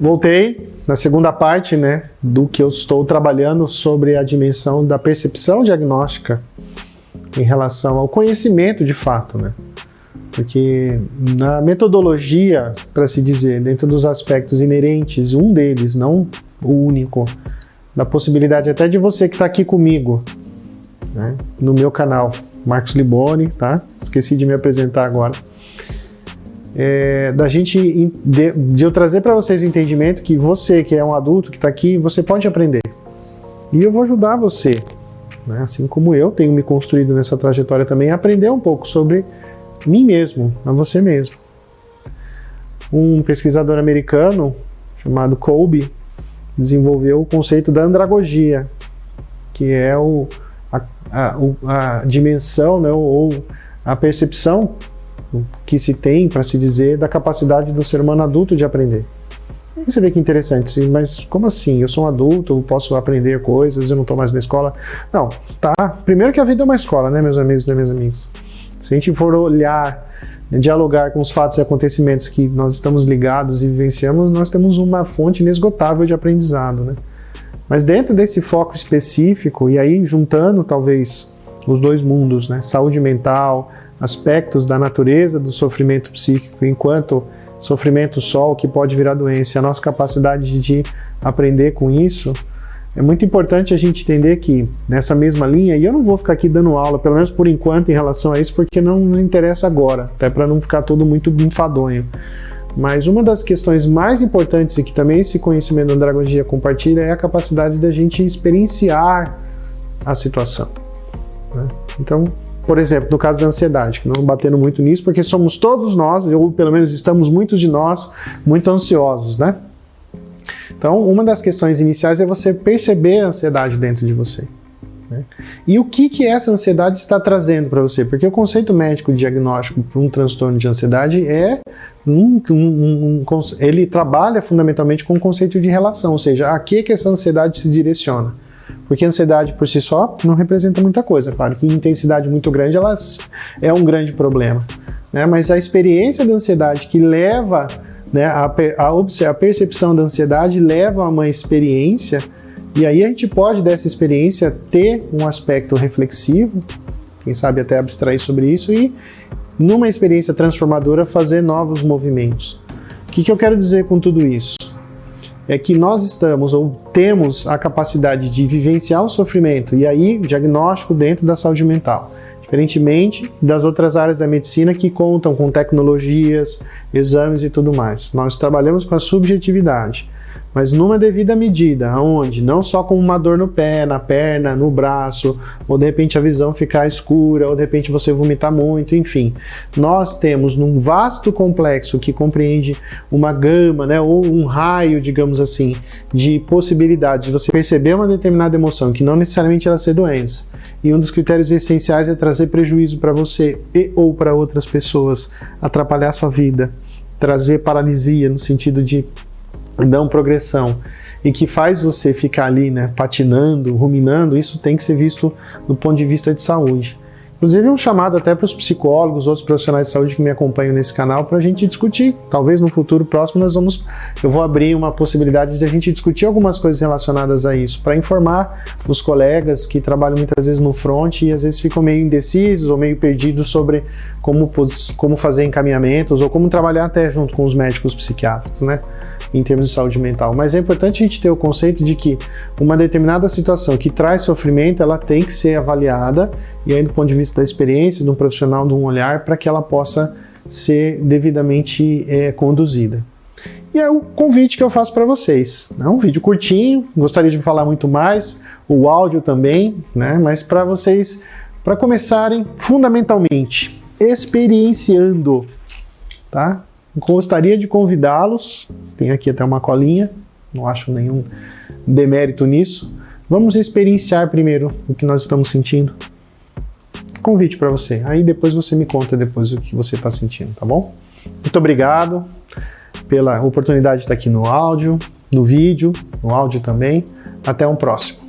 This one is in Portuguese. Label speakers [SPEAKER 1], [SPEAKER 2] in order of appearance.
[SPEAKER 1] Voltei na segunda parte né, do que eu estou trabalhando sobre a dimensão da percepção diagnóstica em relação ao conhecimento de fato. Né? Porque na metodologia, para se dizer, dentro dos aspectos inerentes, um deles, não o único, da possibilidade até de você que está aqui comigo, né, no meu canal, Marcos Liboni, tá? Esqueci de me apresentar agora é, da gente de, de eu trazer para vocês o entendimento que você que é um adulto que está aqui, você pode aprender. E eu vou ajudar você, né? assim como eu tenho me construído nessa trajetória também, a aprender um pouco sobre mim mesmo, a você mesmo. Um pesquisador americano chamado Kolbe desenvolveu o conceito da andragogia, que é o, a, a, a dimensão né, ou a percepção que se tem, para se dizer, da capacidade do ser humano adulto de aprender. E você vê que interessante, mas como assim? Eu sou um adulto, eu posso aprender coisas, eu não estou mais na escola? Não, tá. Primeiro que a vida é uma escola, né, meus amigos e né, minhas amigas? Se a gente for olhar, né, dialogar com os fatos e acontecimentos que nós estamos ligados e vivenciamos, nós temos uma fonte inesgotável de aprendizado, né? Mas dentro desse foco específico, e aí juntando talvez os dois mundos, né, saúde mental, aspectos da natureza do sofrimento psíquico, enquanto sofrimento só, o que pode virar doença, a nossa capacidade de aprender com isso, é muito importante a gente entender que nessa mesma linha, e eu não vou ficar aqui dando aula, pelo menos por enquanto, em relação a isso, porque não interessa agora, até para não ficar tudo muito enfadonho. Mas uma das questões mais importantes e que também esse conhecimento da andragogia compartilha é a capacidade da gente experienciar a situação. Né? Então, por exemplo, no caso da ansiedade, que não batendo muito nisso, porque somos todos nós, ou pelo menos estamos muitos de nós, muito ansiosos, né? Então, uma das questões iniciais é você perceber a ansiedade dentro de você. Né? E o que, que essa ansiedade está trazendo para você? Porque o conceito médico diagnóstico para um transtorno de ansiedade é um, um, um, ele trabalha fundamentalmente com o conceito de relação, ou seja, a que, que essa ansiedade se direciona. Porque a ansiedade por si só não representa muita coisa. Claro que intensidade muito grande ela é um grande problema. Né? Mas a experiência da ansiedade que leva né, a, a, a percepção da ansiedade leva a uma experiência e aí a gente pode dessa experiência ter um aspecto reflexivo, quem sabe até abstrair sobre isso e numa experiência transformadora fazer novos movimentos. O que, que eu quero dizer com tudo isso? É que nós estamos ou temos a capacidade de vivenciar o sofrimento e aí diagnóstico dentro da saúde mental. Diferentemente das outras áreas da medicina que contam com tecnologias, exames e tudo mais. Nós trabalhamos com a subjetividade mas numa devida medida, onde não só com uma dor no pé, na perna, no braço, ou de repente a visão ficar escura, ou de repente você vomitar muito, enfim. Nós temos num vasto complexo que compreende uma gama, né, ou um raio, digamos assim, de possibilidades de você perceber uma determinada emoção, que não necessariamente ela ser doença. E um dos critérios essenciais é trazer prejuízo para você e ou para outras pessoas, atrapalhar sua vida, trazer paralisia no sentido de dão progressão e que faz você ficar ali, né, patinando, ruminando, isso tem que ser visto do ponto de vista de saúde. Inclusive um chamado até para os psicólogos, outros profissionais de saúde que me acompanham nesse canal para a gente discutir. Talvez no futuro próximo nós vamos, eu vou abrir uma possibilidade de a gente discutir algumas coisas relacionadas a isso, para informar os colegas que trabalham muitas vezes no front e às vezes ficam meio indecisos ou meio perdidos sobre como, como fazer encaminhamentos ou como trabalhar até junto com os médicos psiquiatras, né? Em termos de saúde mental. Mas é importante a gente ter o conceito de que uma determinada situação que traz sofrimento, ela tem que ser avaliada, e aí do ponto de vista da experiência, de um profissional, de um olhar, para que ela possa ser devidamente é, conduzida. E é o convite que eu faço para vocês. É um vídeo curtinho, gostaria de falar muito mais, o áudio também, né? mas para vocês, para começarem fundamentalmente, experienciando, tá? Gostaria de convidá-los, tenho aqui até uma colinha, não acho nenhum demérito nisso. Vamos experienciar primeiro o que nós estamos sentindo. Convite para você. Aí depois você me conta depois o que você está sentindo, tá bom? Muito obrigado pela oportunidade de estar aqui no áudio, no vídeo, no áudio também. Até um próximo.